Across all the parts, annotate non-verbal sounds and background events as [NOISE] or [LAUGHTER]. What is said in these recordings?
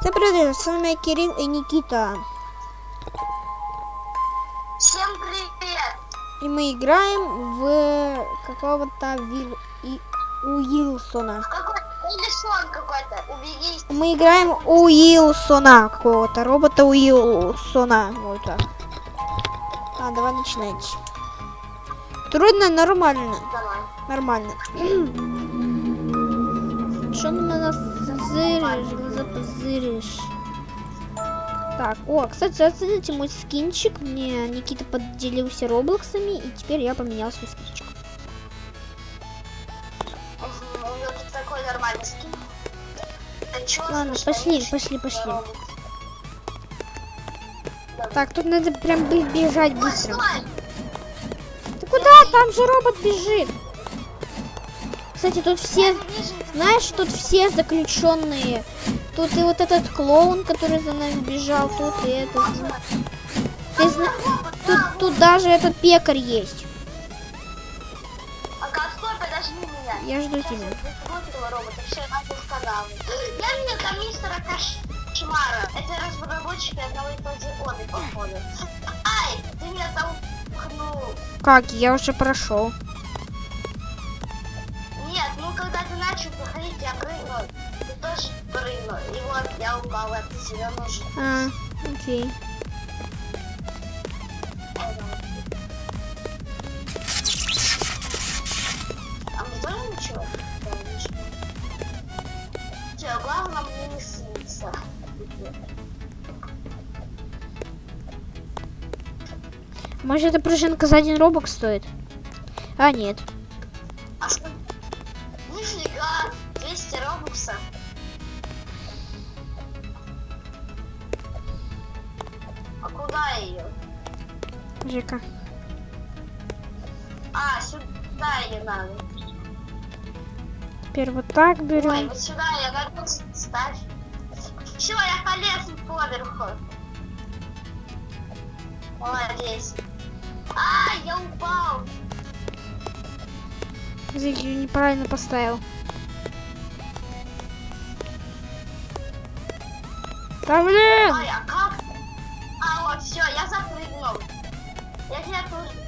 Всем привет, с вами Кирилл и Никита. Всем привет! И мы играем в какого-то Вил... и... Уилсона. Какой Уилсон какой-то, уберись. Мы играем Уилсона какого-то, робота Уилсона. Вот так. А, давай начинать. Трудно, нормально. Давай. Нормально. [CLEARS THROAT] Что на нас зыришь, глаза позыришь? Так, о, кстати, оцените мой скинчик. Мне Никита поделился роблоксами, и теперь я поменял свой скинчик. Мгм, У него тут такой нормальный скин. Чё, Ладно, пошли, пошли, пошли. Так, тут надо прям бежать быстро. Ты куда? Там же робот бежит. Кстати, тут все, знаешь, тут все заключенные. Тут и вот этот клоун, который за нами бежал, тут и этот. Ты зна- Тут, тут даже этот пекарь есть. Я жду тебя. я видел там мистера Кошмара. Это разработчики одного и того же оды, походу. Ай, ты меня толкнул. Как? Я уже прошел. Начал проходить, я прыгнул. Ты тоже прыгнул. И вот я упал, а ты себя нужен. А, окей. А мне тоже ничего? Всё, главное мне не снится. Может, эта пружинка за один робок стоит? А, нет. Жека. А, сюда ее надо. Теперь вот так Ой, берем. вот сюда я надо ставь. Все, я полез поверху. Молодец. А, я упал. Извините, я неправильно поставил. Да блин! Ой? А,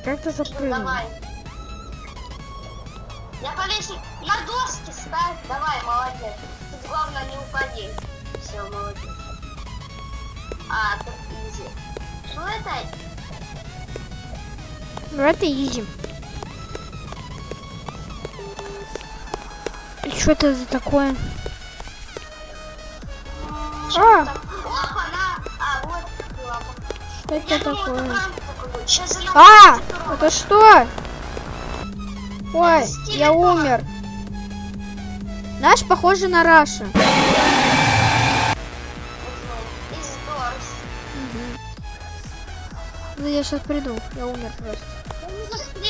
Как ты запрыгнул? Давай. Я полез на доски ставь. Давай, молодец. Тут главное не упади. Все, молодец. А, тут изи. Что это? Ну это изи. И что это за такое? Что А! Опа, на. А, вот. Что это думала, это такое? она А! Это что? Ой, я умер. Наш похоже на Раша. Здорс. Ну я сейчас приду. Я умер просто. Ну.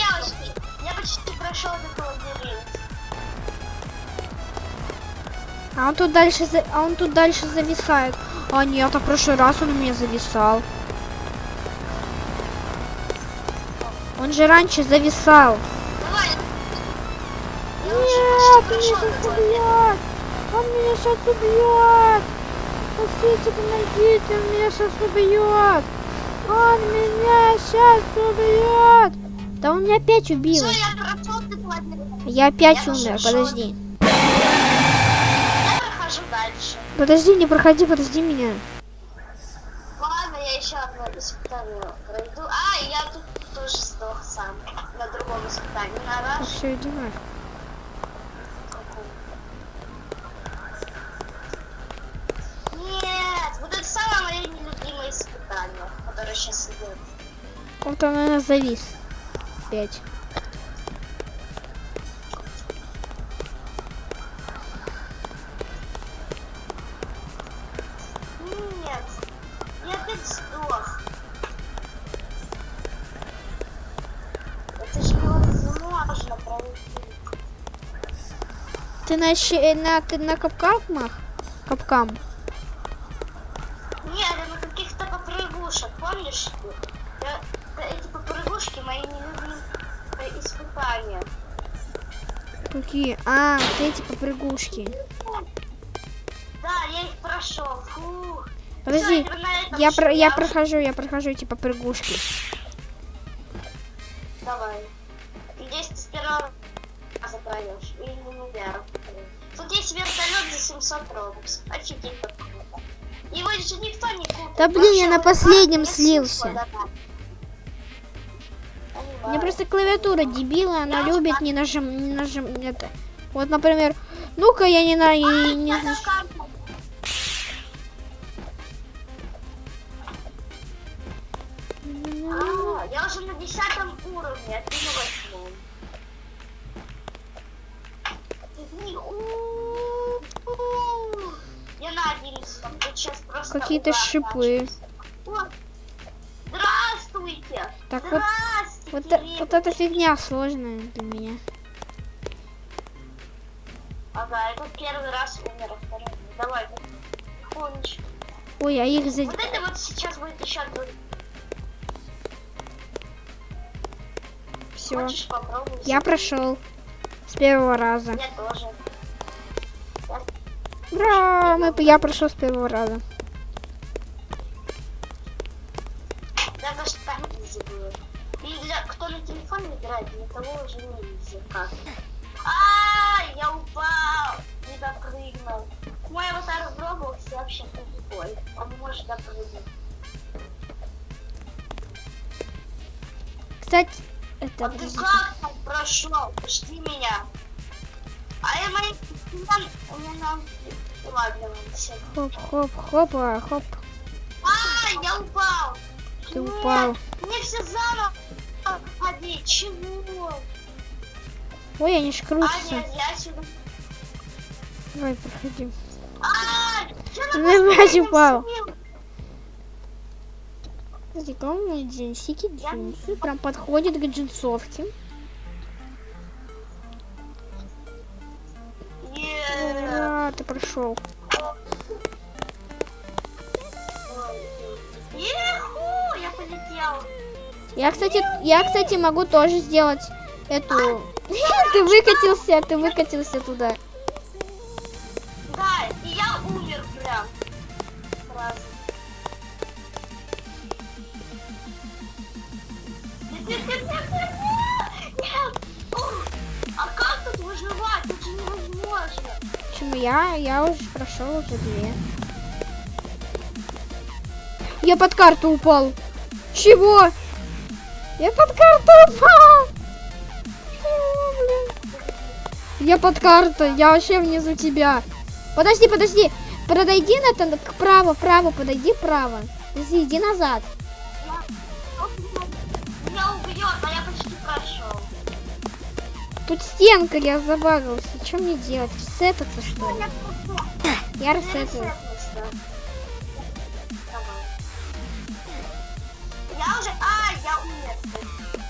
Я почти прошел этот лабиринт. А он тут дальше, за- а он тут дальше зависает. А нет, а в прошлый раз он у меня зависал. Он же раньше зависал. Давай. Нет, уже меня сейчас прошел убьет. Он меня сейчас убьет. Спасите, помогите, он меня сейчас убьет. Он меня сейчас убьет. Да он меня опять убил. Все, я прошел. Я опять Я умер, шел. подожди. Я прохожу дальше. Подожди, не проходи, подожди меня. Ладно, я еще одно пройду. А, я тут тоже сдох сам. На другом испытании. На Ну все, иди на. Нет, вот это самое мое нелюбимое испытание, которое сейчас идет. Он там, наверное, завис. Опять. Ты на, щи- на, ты на капкамах? Капкам. Нет, это на каких-то попрыгушек, помнишь? Я- эти попрыгушки мои нелюбимые испытания. Какие? А, вот эти попрыгушки. Да, я их прошел. Фу. Подожди, Всё, я, про, я прохожу, я прохожу типа прыгушки. Давай. 700 робокс. Офигеть как круто. Его же никто не купит. Да блин, я на последнем слился. Понимаю. просто клавиатура дебила, она любит не нажим, не нажим, это. Вот, например, ну-ка я не на, и не карту. А, я уже на десятом уровне, а ты на восьмом. Извини, у-у-у. Я на одиннадцатом, тут сейчас просто Какие-то шипы. Здравствуйте! Так вот, Здравствуйте! вот, э- вот эта фигня сложная для меня. Ага, это первый раз умер, второй нет. Давай, тихонечко. Ой, а их за... Вот это вот сейчас будет еще один. Все. Я прошел с первого раза. Я тоже. Ура! Мы, я прошел с первого раза. Да, даже там изи было. И для кто на телефоне играет, для того уже не изи. Как? А, я упал! Не допрыгнул. Мой аватар в Роблоксе вообще тупой. Он не может допрыгнуть. Кстати, это... А ты как там прошел? Жди меня. А я мои... Всё. Хоп, хоп, хопа, хоп. А, я упал! Ты Нет, упал. Мне все заново ходить. Чего? Ой, они ж А, крутятся. нет, я сюда. Давай, проходи. А, Ты на упал. Смотри, кому джинсики, джинсы. Прям подходит к джинсовке. Еху, я полетел. Я, кстати, я, кстати, могу тоже сделать эту... [LAUGHS] Ты выкатился, ты выкатился туда. Да, и я умер прям. Я? Я уже прошел уже две. Я под карту упал. Чего? Я под карту упал. Чего, блин? Я под картой, я вообще внизу тебя. Подожди, подожди. Подойди на то, к право, право, подойди право. Подожди, иди назад. Я... Убьет, а я почти прошел. Тут стенка, я забагался. Что мне делать? Ресетаться, что ли? Я ресетаю. Я уже... А, я умер.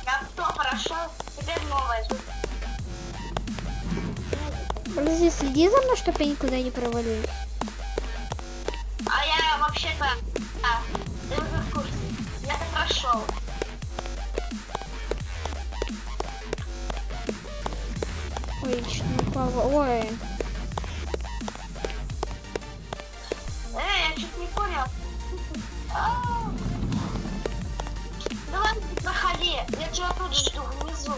Я кто прошел? Теперь новая. Подожди, следи за мной, чтобы я никуда не провалилась. А я вообще-то... А, ты уже в курсе. Я-то прошел. Ой. Эй, я чуть не понял. А. Давай проходи. Я тебя тут жду внизу.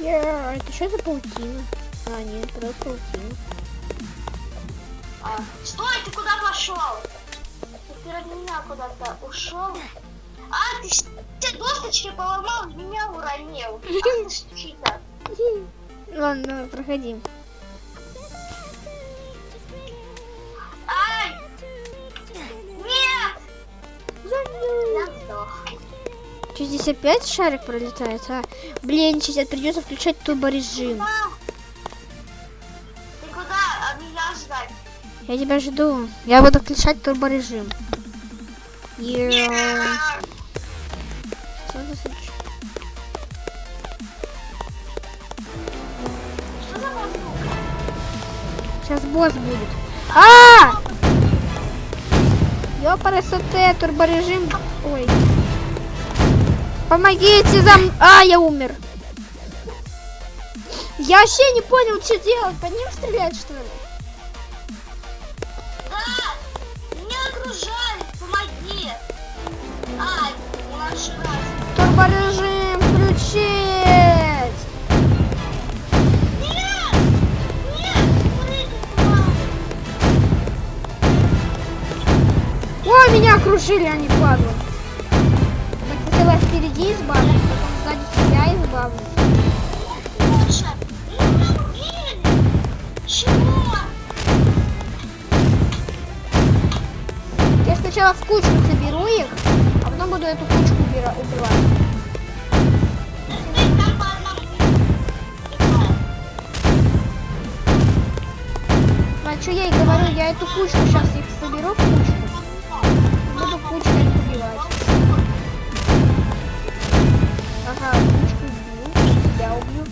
Я... Это что за паутина? А, нет, просто паутина. А, Стой, ты куда пошел? Ты перед меня куда-то ушел. А, ты все досточки поломал, меня уронил. [LAUGHS] Ах ты. Ладно, давай, проходи. Ай! Нет! Что, здесь опять шарик пролетает, а? Блин, сейчас придется включать турборежим. Ты куда? А меня ждать? Я тебя жду. Я буду включать турборежим. Йоу. Босс будет. А! Ёпарасоте, турборежим. Ой. Помогите за м- А, я умер. Я вообще не понял, что делать. По ним стрелять, что ли? Да! Меня окружали! Помоги! А, раз. Турборежим Меня окружили, они падлы. Так сначала впереди избавлюсь, потом сзади себя избавлюсь. Я сначала в кучку соберу их, а потом буду эту кучку убивать. А что я и говорю, я эту кучку сейчас их соберу в кучку, кучкой их убивать. Ага, кучку убью, тебя убью.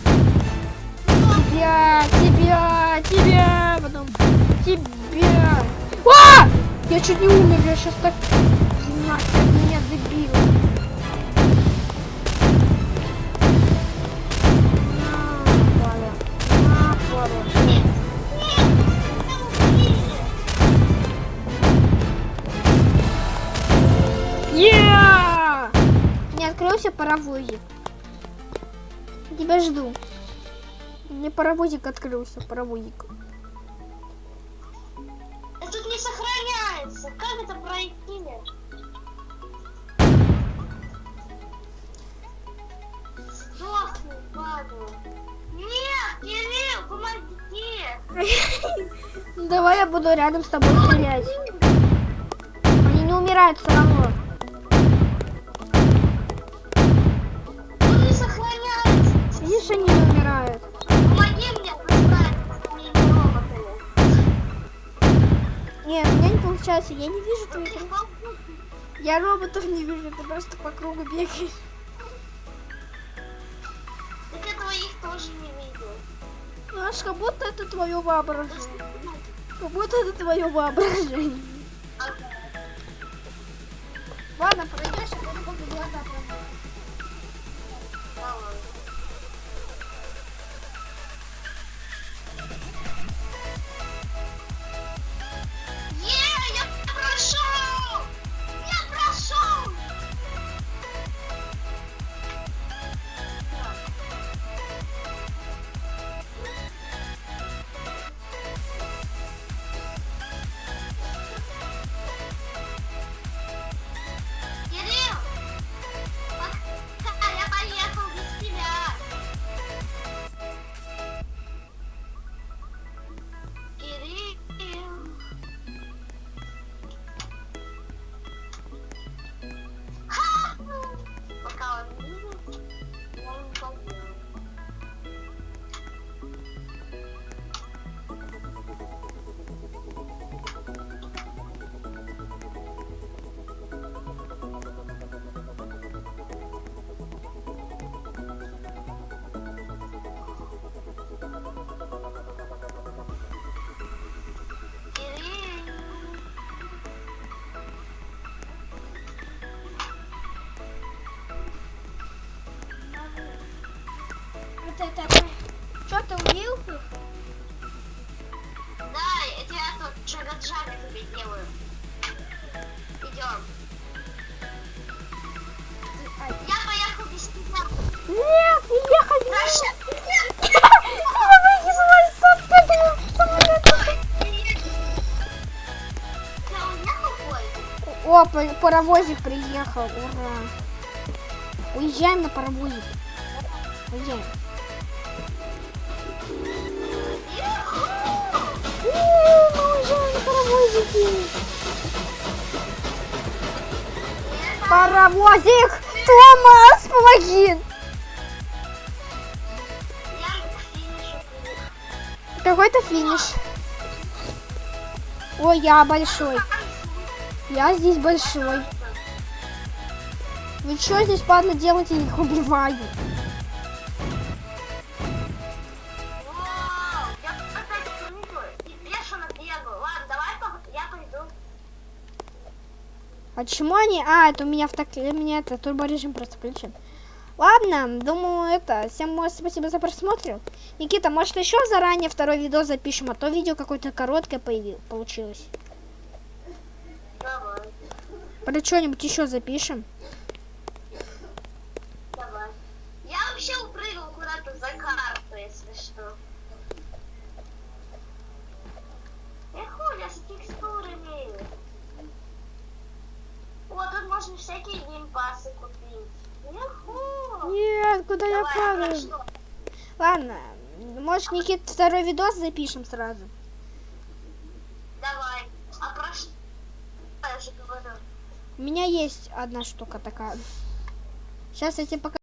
Тебя, тебя, тебя, потом тебя. А! Я чуть не умер, я сейчас так... Меня Открылся паровозик. Тебя жду. Мне паровозик открылся, паровозик. Это тут не сохраняется. Как это пройти? Сдохни, падла. Нет, Кирилл, помоги! [LAUGHS] Давай я буду рядом с тобой стрелять. Они не умирают все равно. Они не умирают. Помоги мне. Нет, у меня не получается. Я не вижу твоих роботов. Я роботов не вижу, ты просто по кругу бегаешь. Так я твоих тоже не видел. Ну, аж как будто это твое воображение. Как будто это твое воображение. Ладно, пройдешь, а потом глаза промывать. Вот это. Что ты убил их? Да, я тебя тут шагаджами тебе делаю. Идем. Я поехал без тебя. Нет, не ехать не Раша, нет, я уехал поезд. О, па- паровозик приехал, ура. Уезжаем на паровозик. Уезжаем. Паровозик! Томас, помоги! Какой-то финиш. Ой, я большой. Я здесь большой. Вы что здесь, падла, делаете? Их убиваю. А чему они? А, это у меня в так... У меня это турборежим просто включен. Ладно, думаю, это, всем спасибо за просмотр. Никита, может еще заранее второй видео запишем, а то видео какое-то короткое появилось, получилось. Давай, Про что-нибудь еще запишем. давай. Я вообще упрыгал куда-то за карту, если что. Я хуля с текстурами. Вот тут можно всякие геймпасы. Яху! Нет, куда я Давай, а про падаю? что? Ладно, может, Никит, второй видос запишем сразу. Давай. А про что? Я же говорю. У меня есть одна штука такая. Сейчас я тебе покажу.